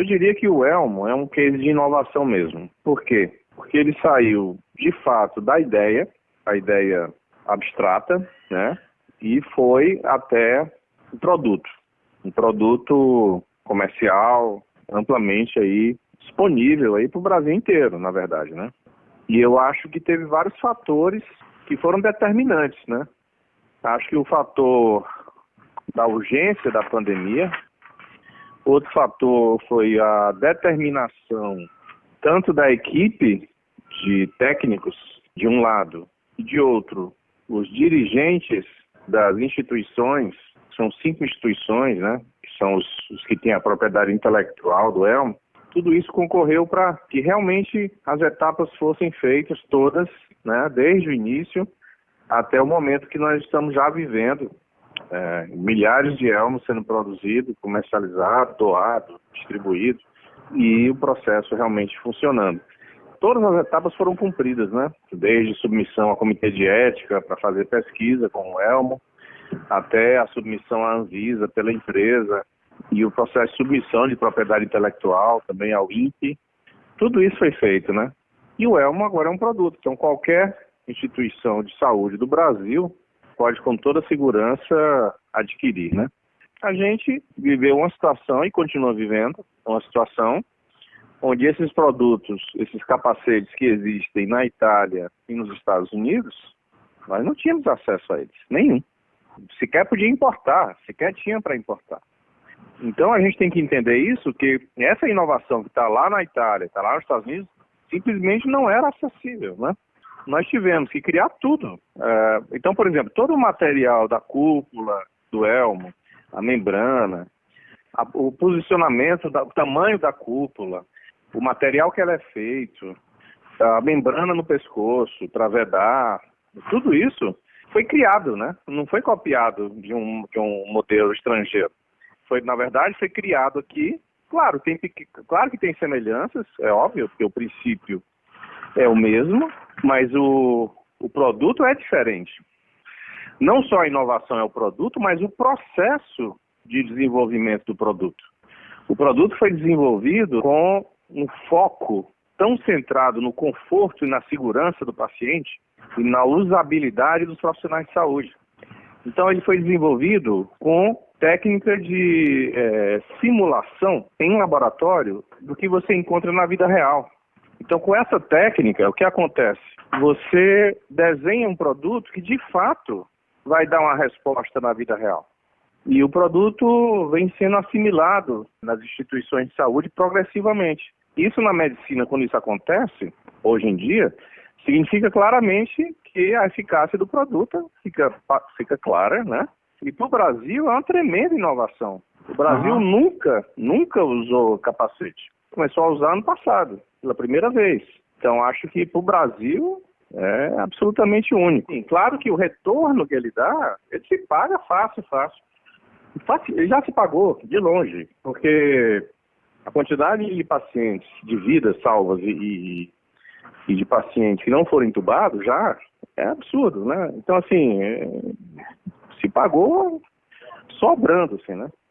Eu diria que o Elmo é um case de inovação mesmo. Por quê? Porque ele saiu, de fato, da ideia, a ideia abstrata, né? E foi até o produto. Um produto comercial, amplamente aí disponível aí para o Brasil inteiro, na verdade, né? E eu acho que teve vários fatores que foram determinantes, né? Acho que o fator da urgência da pandemia, outro fator foi a determinação tanto da equipe de técnicos de um lado e de outro os dirigentes das instituições, são cinco instituições, né, que são os, os que têm a propriedade intelectual do Elmo, tudo isso concorreu para que realmente as etapas fossem feitas todas, né, desde o início até o momento que nós estamos já vivendo, é, milhares de elmos sendo produzidos, comercializados, doados, distribuídos e o processo realmente funcionando. Todas as etapas foram cumpridas, né? Desde submissão ao comitê de ética para fazer pesquisa com o Elmo, até a submissão à Anvisa pela empresa e o processo de submissão de propriedade intelectual também ao INPE. Tudo isso foi feito, né? E o Elmo agora é um produto, então qualquer instituição de saúde do Brasil pode com toda segurança adquirir, né? A gente viveu uma situação e continua vivendo uma situação onde esses produtos, esses capacetes que existem na Itália e nos Estados Unidos, nós não tínhamos acesso a eles, nenhum. Sequer podia importar, sequer tinha para importar. Então a gente tem que entender isso, que essa inovação que está lá na Itália, está lá nos Estados Unidos, simplesmente não era acessível, né? Nós tivemos que criar tudo. É, então, por exemplo, todo o material da cúpula, do elmo, a membrana, o posicionamento, o tamanho da cúpula, o material que ela é feito, a membrana no pescoço, travedar, tudo isso foi criado, né? Não foi copiado de um, de um modelo estrangeiro. Foi, na verdade, foi criado aqui. Claro, tem, claro que tem semelhanças, é óbvio, porque o princípio é o mesmo, mas o, o produto é diferente. Não só a inovação é o produto, mas o processo de desenvolvimento do produto. O produto foi desenvolvido com um foco tão centrado no conforto e na segurança do paciente e na usabilidade dos profissionais de saúde. Então, ele foi desenvolvido com técnica de é, simulação em laboratório do que você encontra na vida real. Então, com essa técnica, o que acontece? Você desenha um produto que de fato vai dar uma resposta na vida real. E o produto vem sendo assimilado nas instituições de saúde progressivamente. Isso na medicina, quando isso acontece, hoje em dia, significa claramente que a eficácia do produto fica, fica clara, né? E para o Brasil é uma tremenda inovação. O Brasil uhum. nunca, nunca usou capacete. Começou a usar ano passado, pela primeira vez. Então acho que para o Brasil é absolutamente único. Sim, claro que o retorno que ele dá, ele se paga fácil, fácil. Ele já se pagou, de longe, porque a quantidade de pacientes, de vidas salvas e, e, de pacientes que não foram entubados já é absurdo, né? Então, assim, é, se pagou sobrando, assim, né?